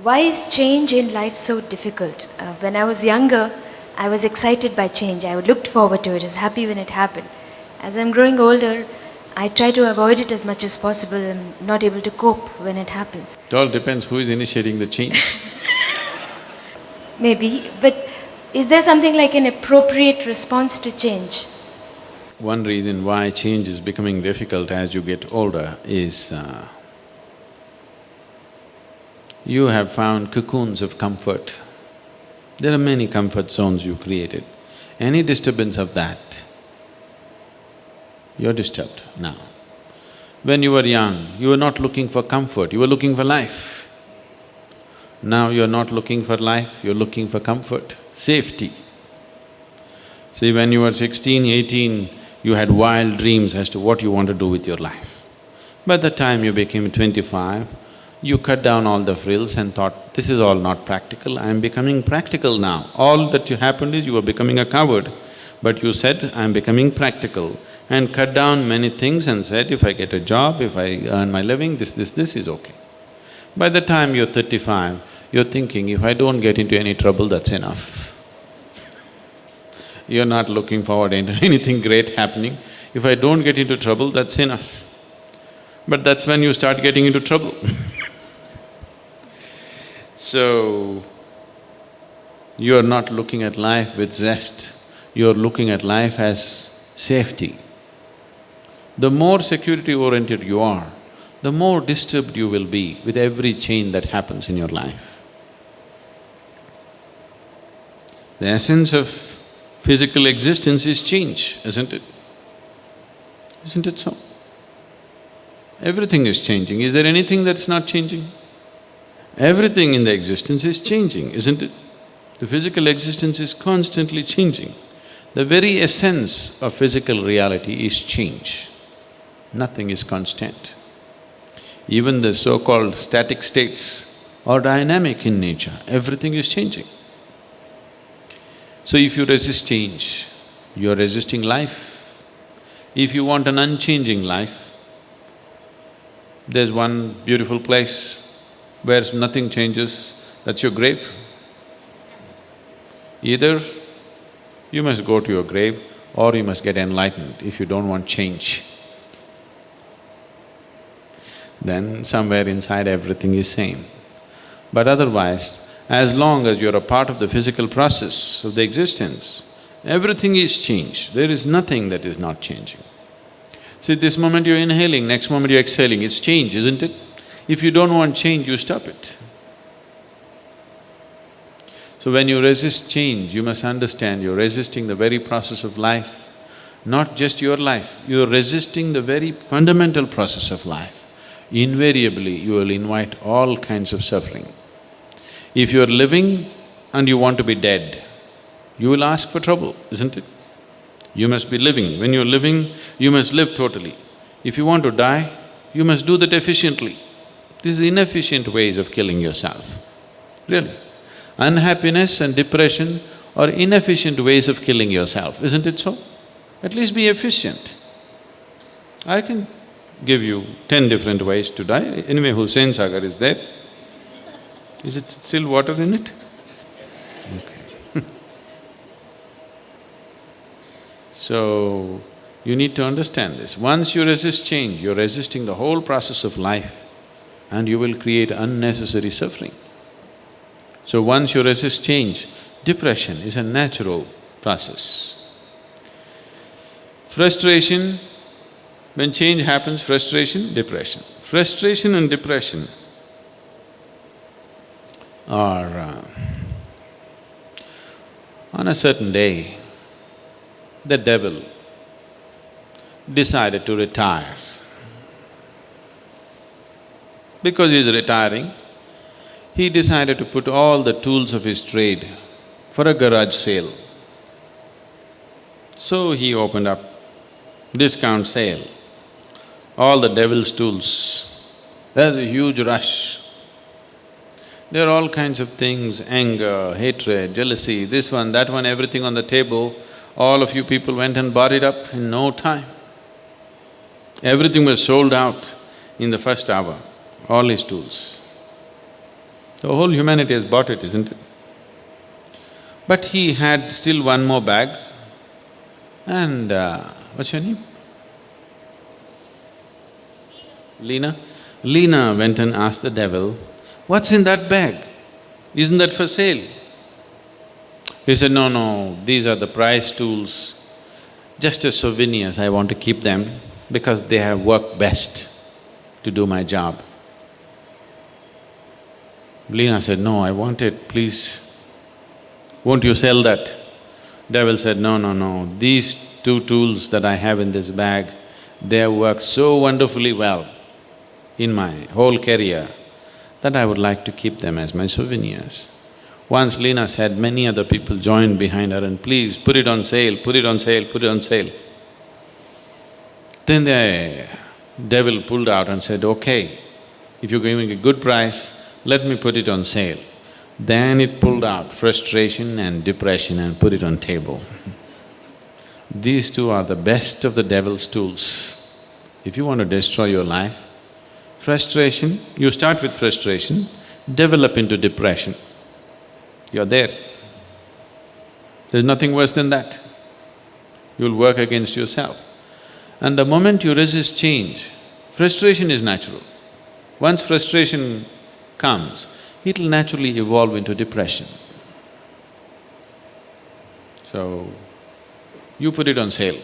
Why is change in life so difficult? Uh, when I was younger, I was excited by change. I looked forward to it, I was happy when it happened. As I'm growing older, I try to avoid it as much as possible and not able to cope when it happens. It all depends who is initiating the change. Maybe, but is there something like an appropriate response to change? One reason why change is becoming difficult as you get older is uh, you have found cocoons of comfort. There are many comfort zones you created. Any disturbance of that, you're disturbed now. When you were young, you were not looking for comfort, you were looking for life. Now you're not looking for life, you're looking for comfort, safety. See, when you were sixteen, eighteen, you had wild dreams as to what you want to do with your life. By the time you became twenty-five, you cut down all the frills and thought, this is all not practical, I am becoming practical now. All that you happened is you were becoming a coward, but you said, I am becoming practical and cut down many things and said, if I get a job, if I earn my living, this, this, this is okay. By the time you're thirty-five, you're thinking, if I don't get into any trouble, that's enough. You're not looking forward into anything great happening. If I don't get into trouble, that's enough. But that's when you start getting into trouble So, you're not looking at life with zest, you're looking at life as safety. The more security-oriented you are, the more disturbed you will be with every change that happens in your life. The essence of physical existence is change, isn't it? Isn't it so? Everything is changing. Is there anything that's not changing? Everything in the existence is changing, isn't it? The physical existence is constantly changing. The very essence of physical reality is change. Nothing is constant. Even the so-called static states are dynamic in nature, everything is changing. So if you resist change, you're resisting life. If you want an unchanging life, there's one beautiful place where nothing changes, that's your grave. Either you must go to your grave or you must get enlightened if you don't want change. Then somewhere inside everything is same. But otherwise, as long as you're a part of the physical process of the existence, everything is changed, there is nothing that is not changing. See, this moment you're inhaling, next moment you're exhaling, it's change, isn't it? If you don't want change, you stop it. So when you resist change, you must understand you're resisting the very process of life, not just your life, you're resisting the very fundamental process of life. Invariably, you will invite all kinds of suffering. If you're living and you want to be dead, you will ask for trouble, isn't it? You must be living. When you're living, you must live totally. If you want to die, you must do that efficiently. These inefficient ways of killing yourself, really. Unhappiness and depression are inefficient ways of killing yourself, isn't it so? At least be efficient. I can give you ten different ways to die. Anyway, Hussain Sagar is there. Is it still water in it? Okay. so, you need to understand this. Once you resist change, you're resisting the whole process of life and you will create unnecessary suffering. So once you resist change, depression is a natural process. Frustration, when change happens, frustration, depression. Frustration and depression are… Uh, on a certain day, the devil decided to retire because he is retiring, he decided to put all the tools of his trade for a garage sale. So he opened up discount sale, all the devil's tools. There's a huge rush. There are all kinds of things, anger, hatred, jealousy, this one, that one, everything on the table. All of you people went and bought it up in no time. Everything was sold out in the first hour all his tools. The whole humanity has bought it, isn't it? But he had still one more bag and uh, what's your name? Lena? Lena went and asked the devil, what's in that bag? Isn't that for sale? He said, no, no, these are the prize tools. Just as souvenirs, I want to keep them because they have worked best to do my job. Lena said, no, I want it, please. Won't you sell that? Devil said, no, no, no, these two tools that I have in this bag, they have worked so wonderfully well in my whole career that I would like to keep them as my souvenirs. Once Lena said, many other people joined behind her and please put it on sale, put it on sale, put it on sale. Then the devil pulled out and said, okay, if you're giving a good price, let me put it on sale. Then it pulled out frustration and depression and put it on table. These two are the best of the devil's tools. If you want to destroy your life, frustration, you start with frustration, develop into depression. You're there. There's nothing worse than that. You'll work against yourself. And the moment you resist change, frustration is natural. Once frustration comes, it'll naturally evolve into depression. So, you put it on sale.